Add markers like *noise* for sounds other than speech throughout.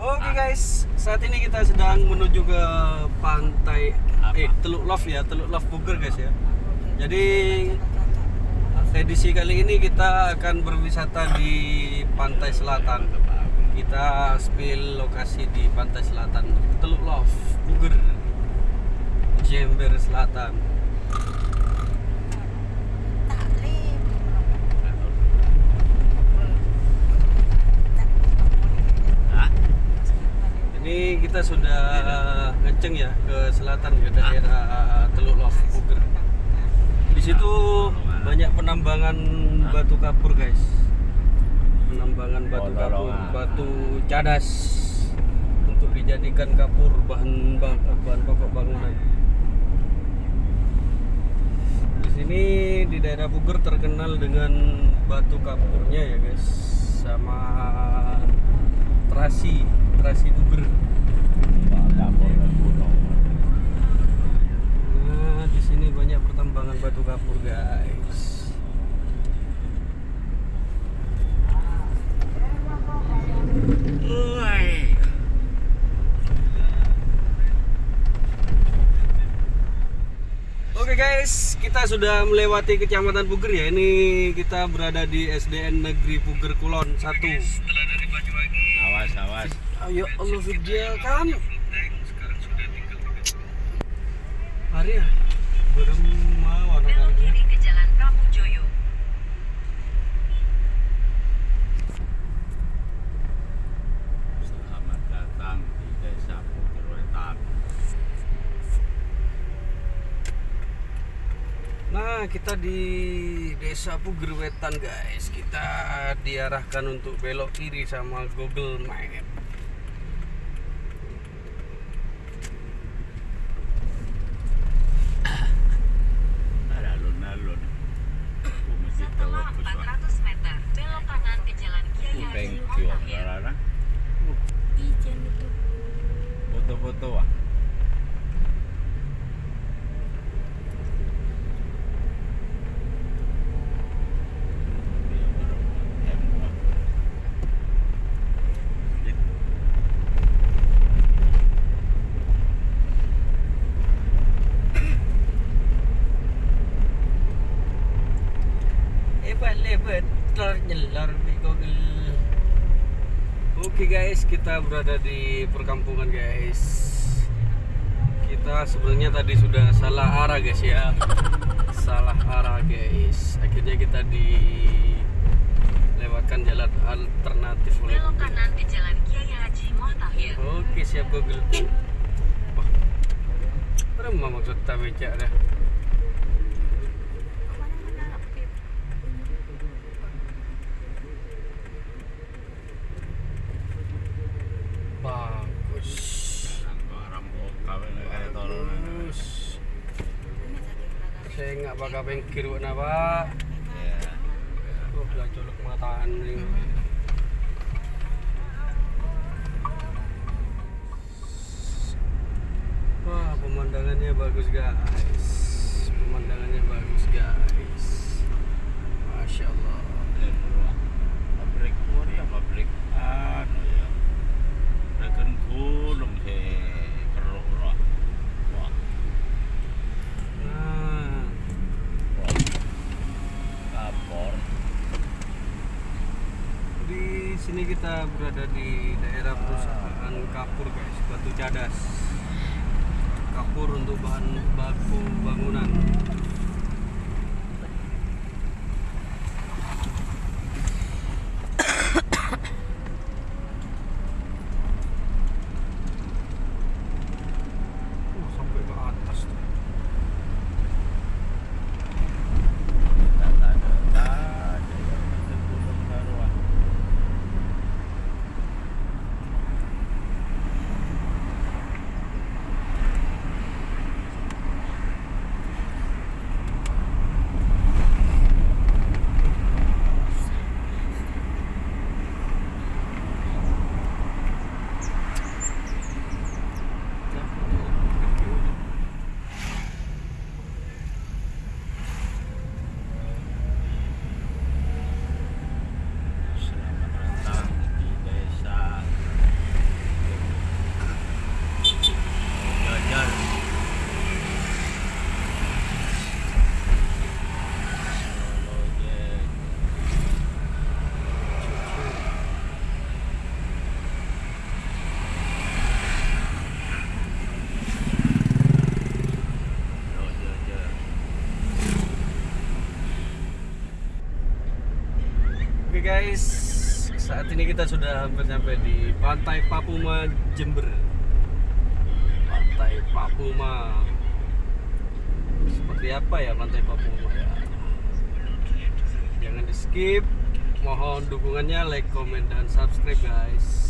Oke guys, saat ini kita sedang menuju ke pantai eh Teluk Love ya, Teluk Love Puger guys ya. Jadi edisi kali ini kita akan berwisata di pantai selatan. Kita spill lokasi di pantai selatan Teluk Love Puger, Jember Selatan. Ini kita sudah ngeceng ya ke selatan ke daerah Teluk Love Puger. Di situ banyak penambangan batu kapur guys. Penambangan batu kapur, batu cadas untuk dijadikan kapur bahan bahan pokok bangunan. Di sini di daerah Puger terkenal dengan batu kapurnya ya guys, sama terasi terasi Puger. Nah, di sini banyak pertambangan batu kapur, guys. Uai. Oke guys, kita sudah melewati kecamatan Puger ya. Ini kita berada di SDN Negeri Puger Kulon 1. Awas, awas. Ayo Allah video kan. Hari ya. Belum mau Belok anak-anak. kiri ke Jalan Prabu Joyo. Selamat datang di Desa Puger Wetan. Nah, kita di Desa Puger Wetan, guys. Kita diarahkan untuk belok kiri sama Google Map. Ada alun-alun. Aku mesti tahu Setelah aku soal. 400 meter, belok kanan ke Jalan Kiai Haji Thank you. Mutahir. Rara. Ijen itu Foto-foto ah. Ternyelor di Google. Oke guys, kita berada di perkampungan guys. Kita sebenarnya tadi sudah salah arah guys ya. *laughs* Salah arah guys. Akhirnya kita dilewatkan jalan alternatif oleh Belok kanan ke Jalan Kiai Haji Mutahir. Oke siap Google. Wah, Berapa maksud tak becak dah? ke mana-mana Pip. Bagus. Orang kawin kayak tolong. Bagus. Ini tadi belakang. Saya nggak bakal pengkir buat apa. Ya. Oh, belah colok mataan ini. Wah, pemandangannya bagus guys. Pemandangannya bagus guys. Masya Allah. Eh, bro. Pabrik ya pabrik anu ya. Rekan gulung he keruk bro. Wah, Nah, wah. Kapor. di sini berada di daerah perusahaan kapur guys, batu cadas. Kapur untuk bahan baku bangunan. Uh, sampai ke atas tuh. Ini kita sudah hampir sampai di Pantai Papuma Jember. Pantai Papuma. Seperti apa ya Pantai Papuma ya? Jangan di skip. Mohon dukungannya, like, comment, dan subscribe guys.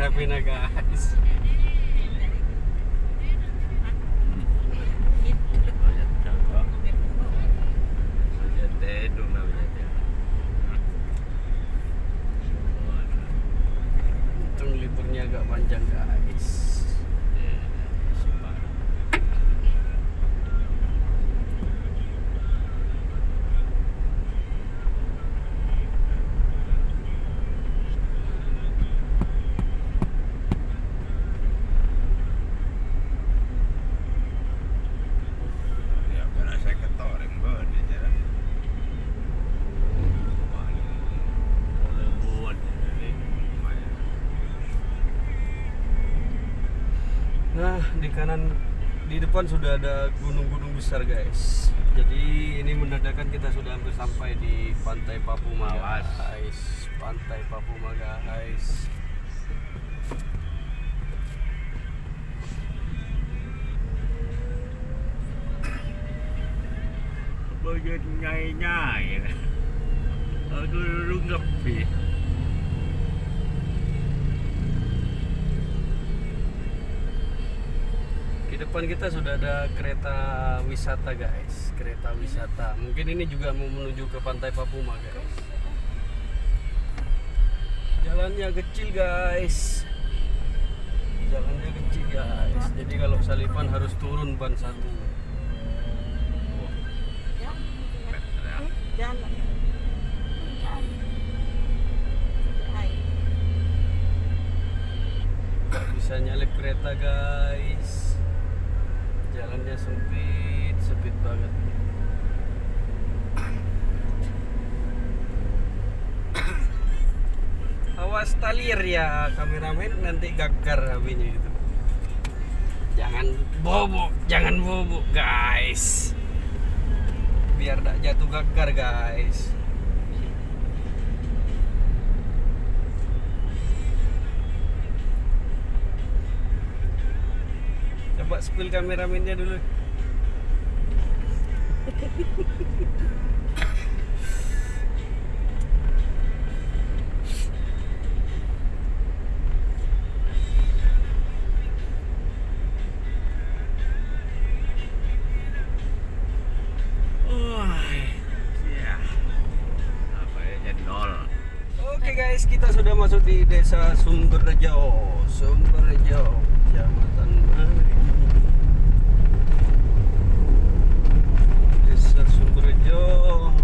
Grabe na guys. *laughs* di kanan di depan sudah ada gunung-gunung besar, guys. Jadi ini menandakan kita sudah hampir sampai di Pantai Papuma, Awas. guys. Pantai Papuma, guys. Bagian nyai-nyai. Aku dulu ngepi. Di depan kita sudah ada kereta wisata, guys. Kereta wisata. Mungkin ini juga mau menuju ke Pantai Papuma, guys. Jalannya kecil, guys. Jalannya kecil, guys. Jadi kalau salipan harus turun ban satu. Jalan. Bisa nyalip kereta guys jalannya sempit sempit banget. Awas talir ya kameramen nanti gagar HP-nya itu. Jangan bobok jangan bobok guys. Biar tak jatuh gagar guys Coba spill kameramennya dulu. Ya. Apa ya guys, kita sudah masuk di desa Sumberjo. Sumberjo, Kecamatan Mari. Desa Sumberjo.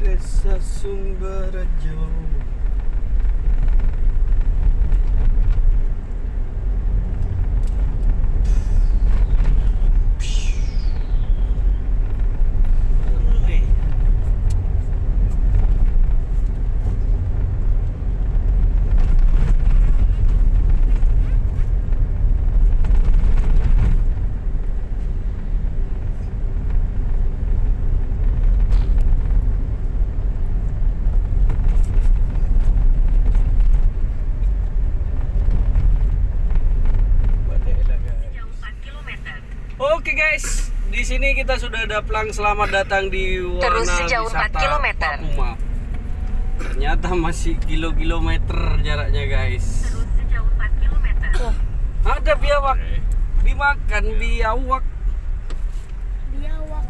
Desa Sumberjo. Sejauh 4 km. Oke guys, di sini kita sudah ada pelang selamat datang di Warna Terus sejauh 4 Wisata kilometer. Papuma. Ternyata masih kilo-kilometer jaraknya guys. Terus sejauh 4 km. Ada biawak dimakan biawak. Biawak.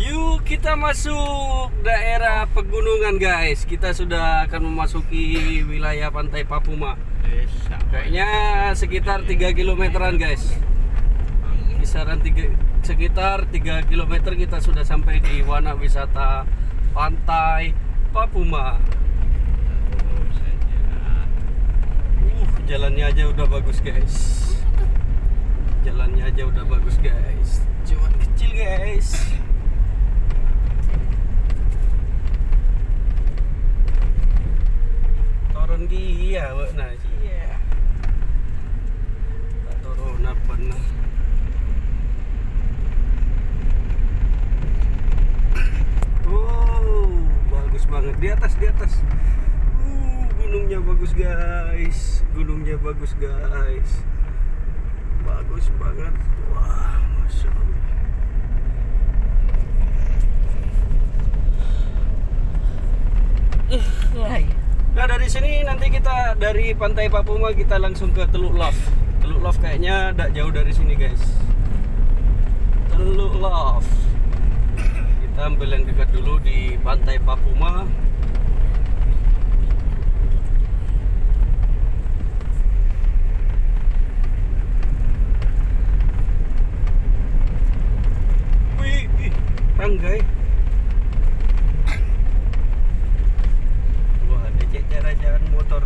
Yuk kita masuk daerah pegunungan guys. Kita sudah akan memasuki wilayah pantai Papuma. Kayaknya sekitar 3 kilometeran guys. Kisaran tiga, sekitar 3 km kita sudah sampai di Wana Wisata Pantai Papuma. Uh, jalannya aja udah bagus guys. Jalannya aja udah bagus guys. Cuman kecil guys. Turun dia nah iya tak turun apa nah Oh, bagus banget di atas di atas. Uh, gunungnya bagus guys, gunungnya bagus guys. Bagus banget. Wah, masya Allah. Nah dari sini nanti kita dari Pantai Papuma kita langsung ke Teluk Love. Teluk Love kayaknya tidak jauh dari sini guys. Teluk Love. Kita ambil yang dekat dulu di Pantai Papuma. Wih, ih, tanggai. Wah, ada cara jalan motor.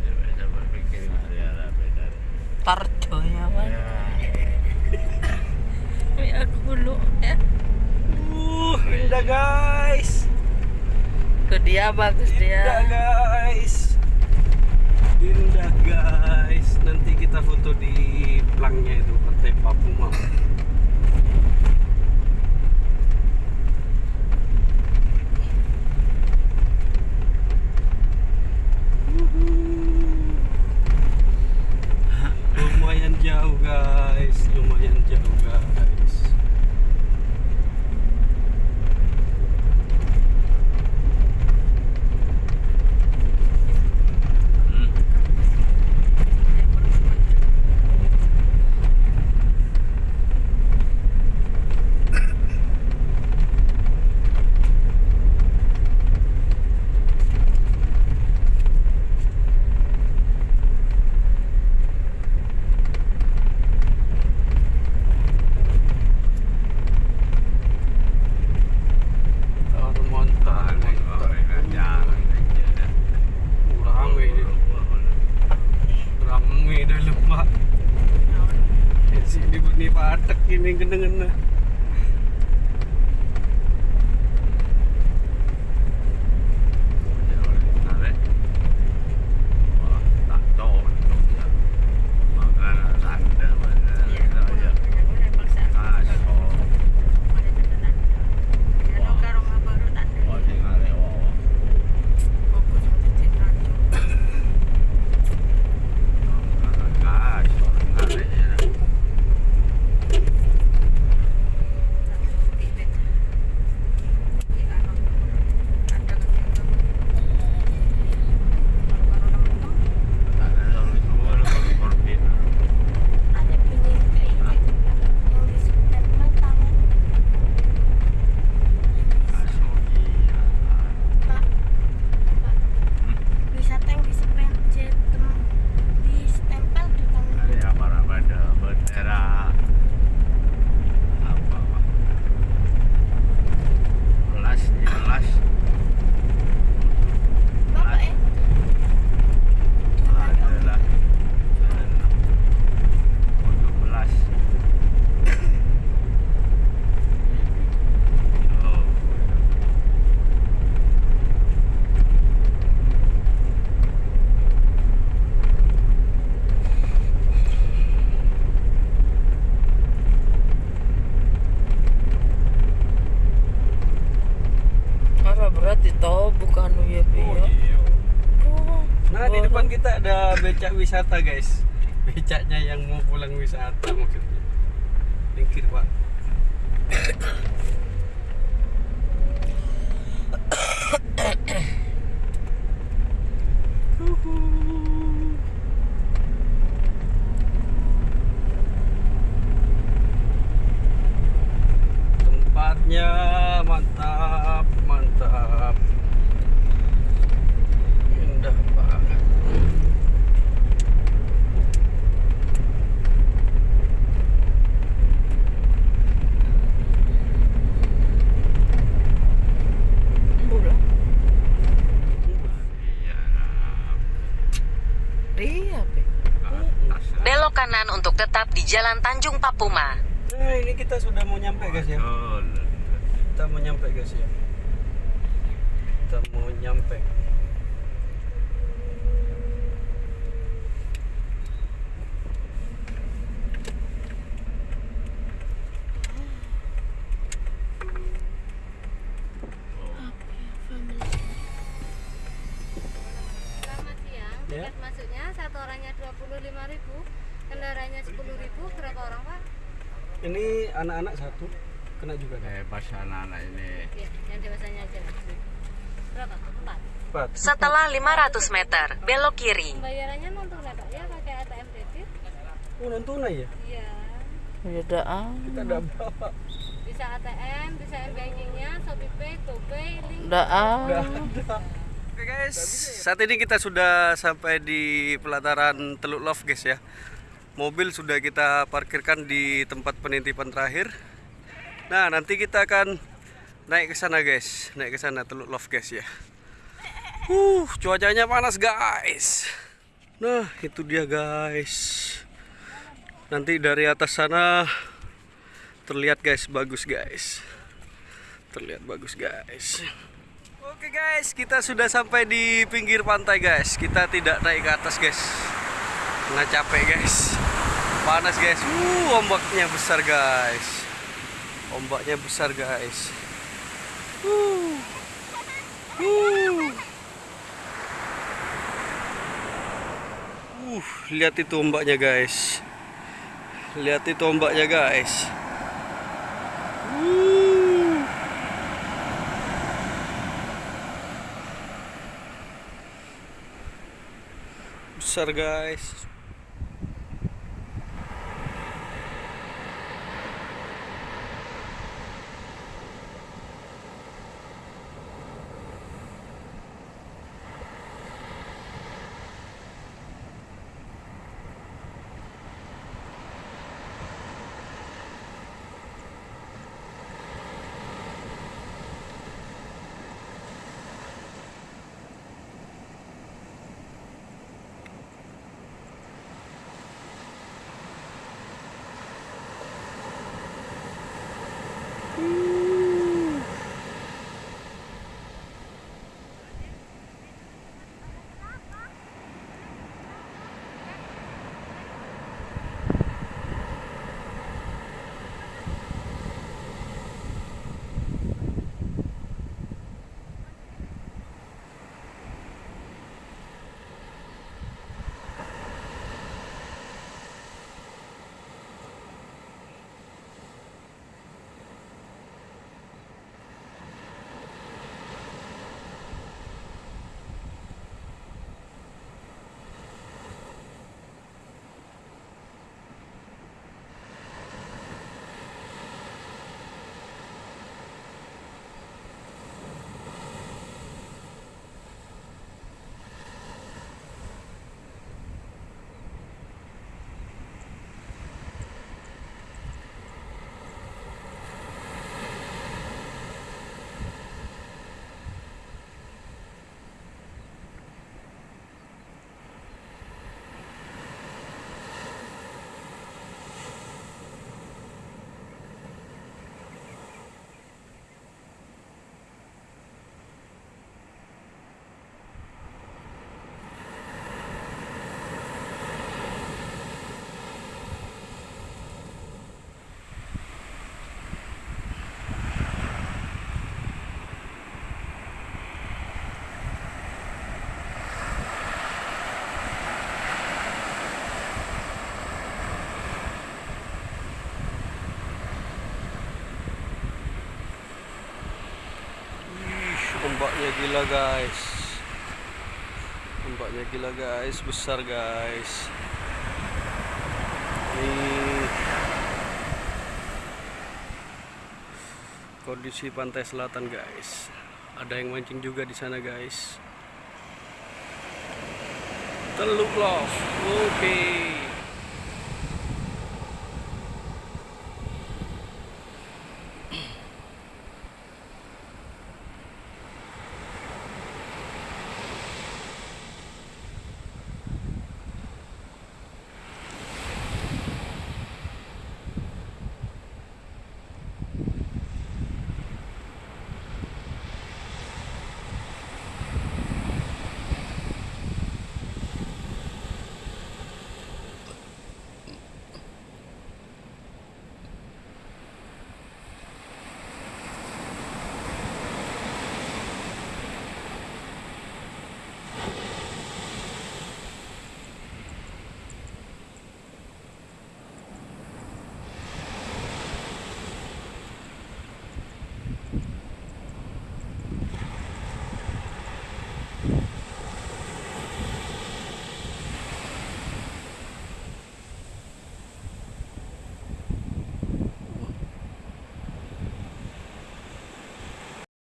Ya, bisa berpikir nggak ada ada beda. Tarjonya kan. Ya, Ini aku dulu ya. Uh, indah guys. Ke dia bagus Indah dia. guys. Indah guys. Nanti kita foto di pelangnya itu Pantai Papuma. Nah di depan kita ada becak wisata guys. Becaknya yang mau pulang wisata maksudnya. Pinggir pak. Tempatnya mantap, mantap. Indah banget. Iya, Pe. atas Belok kanan untuk tetap di Jalan Tanjung Papuma. Nah, ini kita sudah mau nyampe guys ya. betul Kita mau nyampe guys ya. Kita mau nyampe. Berapa orang, Pak? Ini anak-anak satu kena juga kan? eh pas anak-anak ini Iya, yang dewasanya aja. Berapa? Empat. Empat. Setelah 500 meter, belok kiri. Pembayarannya non tunai, Pak ya, pakai ATM debit. Oh, non tunai ya? Iya. Ya dah. ah. Kita ada berapa? Bisa ATM, bisa m-bankingnya, ShopeePay, GoPay, link. Ah. Ada. Oke guys, saat ini kita sudah sampai di pelataran Teluk Love guys ya. Mobil sudah kita parkirkan di tempat penitipan terakhir. Nah, nanti kita akan naik ke sana guys, naik ke sana Teluk Love guys ya. Uh, cuacanya panas guys. Nah, itu dia guys. Nanti dari atas sana terlihat guys, bagus guys. Terlihat bagus guys. Oke guys, kita sudah sampai di pinggir pantai guys. Kita tidak naik ke atas guys. Karena capek guys. Panas guys. Uh, ombaknya besar guys. Ombaknya besar guys. Uh. Uh. Uh, lihat itu ombaknya guys. Lihat itu ombaknya guys. Uh. besar guys ombaknya gila guys. Ombaknya gila guys. Besar guys. Ini kondisi pantai selatan guys. Ada yang mancing juga di sana guys. Teluk Love oke